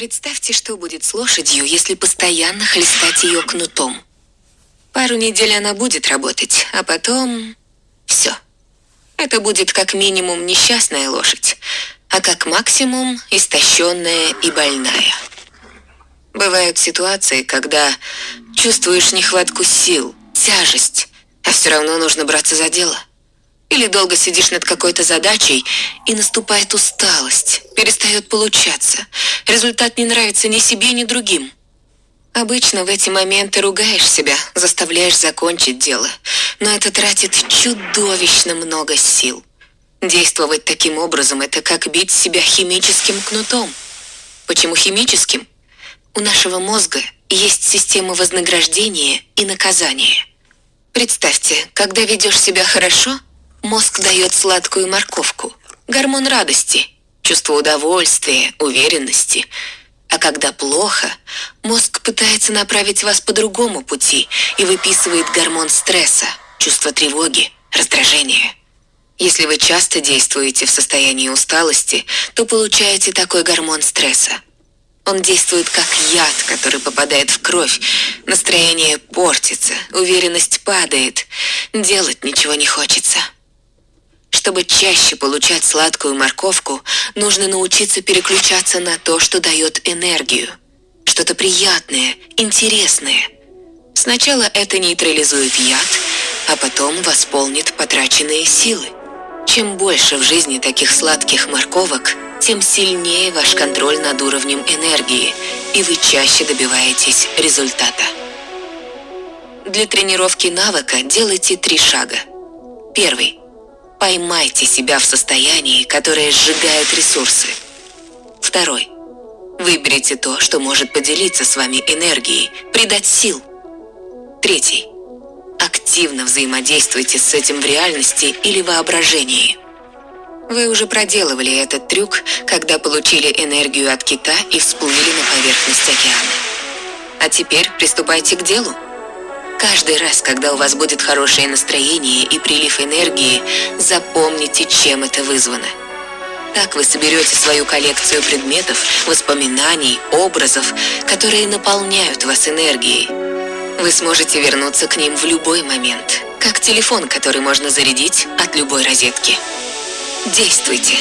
Представьте, что будет с лошадью, если постоянно хлестать ее кнутом. Пару недель она будет работать, а потом... Все. Это будет как минимум несчастная лошадь, а как максимум истощенная и больная. Бывают ситуации, когда чувствуешь нехватку сил, тяжесть, а все равно нужно браться за дело. Или долго сидишь над какой-то задачей, и наступает усталость, перестает получаться. Результат не нравится ни себе, ни другим. Обычно в эти моменты ругаешь себя, заставляешь закончить дело, но это тратит чудовищно много сил. Действовать таким образом – это как бить себя химическим кнутом. Почему химическим? У нашего мозга есть система вознаграждения и наказания. Представьте, когда ведешь себя хорошо, мозг дает сладкую морковку, гормон радости, чувство удовольствия, уверенности. А когда плохо, мозг пытается направить вас по другому пути и выписывает гормон стресса, чувство тревоги, раздражения. Если вы часто действуете в состоянии усталости, то получаете такой гормон стресса – он действует как яд, который попадает в кровь. Настроение портится, уверенность падает. Делать ничего не хочется. Чтобы чаще получать сладкую морковку, нужно научиться переключаться на то, что дает энергию. Что-то приятное, интересное. Сначала это нейтрализует яд, а потом восполнит потраченные силы. Чем больше в жизни таких сладких морковок, тем сильнее ваш контроль над уровнем энергии, и вы чаще добиваетесь результата. Для тренировки навыка делайте три шага. Первый. Поймайте себя в состоянии, которое сжигает ресурсы. Второй. Выберите то, что может поделиться с вами энергией, придать сил. Третий. Активно взаимодействуйте с этим в реальности или воображении. Вы уже проделывали этот трюк, когда получили энергию от кита и всплыли на поверхность океана. А теперь приступайте к делу. Каждый раз, когда у вас будет хорошее настроение и прилив энергии, запомните, чем это вызвано. Так вы соберете свою коллекцию предметов, воспоминаний, образов, которые наполняют вас энергией. Вы сможете вернуться к ним в любой момент, как телефон, который можно зарядить от любой розетки. Действуйте!